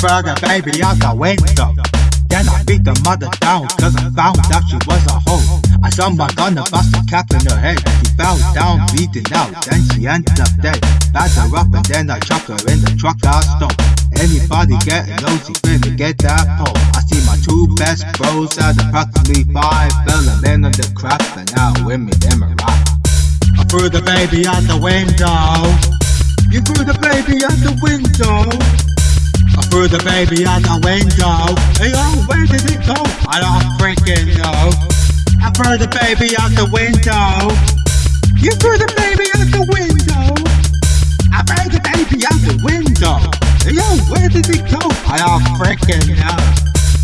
the baby out the window. Then I beat the mother down cause I found out she was a hoe. I saw my gun and bust a cap in her head. She fell down bleeding out, then she ended up dead. Backed her up and then I chucked her in the truck I stole. Anybody getting nosy finna get that pole. I see my two best bros at approximately five. Fell in on the crap and now women them a rock. I threw the baby out the window. You threw the baby out the window. I threw the baby out the window. Hey, oh, where did it go? I don't freaking know. I threw the baby out the window. You threw the baby out the window. I threw the baby out the window. Hey, yo, where did it go? I don't freaking know.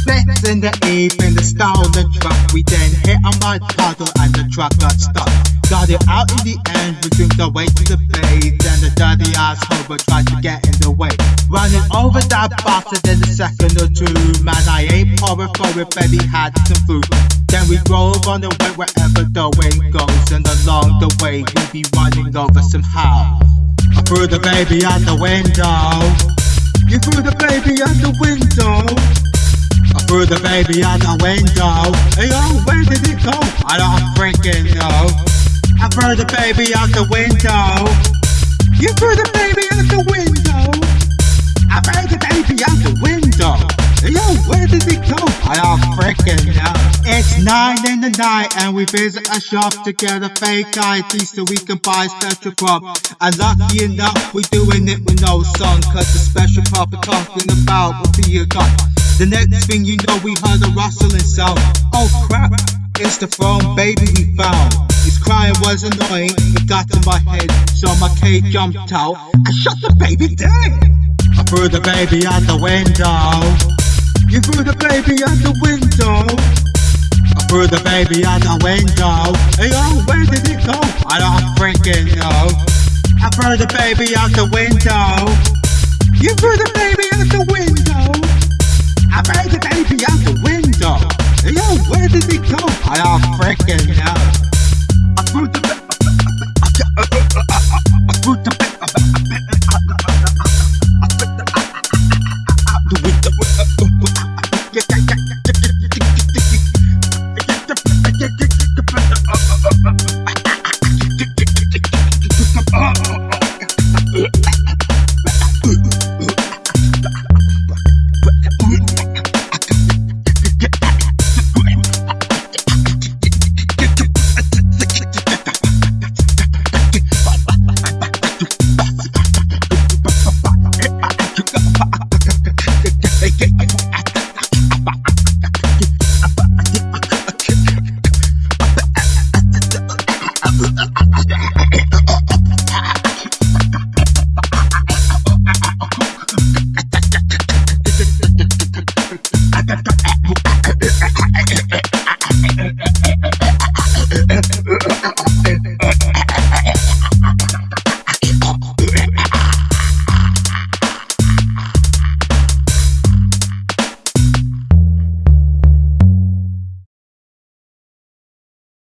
Blitz in the evening, the stolen truck. We then hit a mud puddle and the truck got stuck. Got it out in the end, we drink the way to the bay. Then the dirty asshole tried to get in the way. Running over that bastard in a second or two. Man, I ain't but he had some food. Then we drove on the way wherever the wind goes. And along the way, we be running over some house. I threw the baby out the window. You threw the baby out the window. I threw the baby out the window. Hey, oh, where did it go? I don't freaking know. I threw the baby out the window. You threw the baby out the window. I threw the baby out the window. Yo, where did it go? I don't freaking know. It's nine in the night and we visit a shop to get a fake ID so we can buy a special crop. And lucky enough, we're doing it with no song, cause the special crop we're talking about will be a gun. The next thing you know, we heard a rustling sound. Oh crap, it's the phone baby we found. Crying was annoying, it got to my head, so my K jumped out and shot the baby dead. I threw the baby out the window. You threw the baby out the window. I threw the baby out the window. Hey, oh, where did it go? I don't freaking know. I threw the baby out the window. You threw the baby out da, da, da.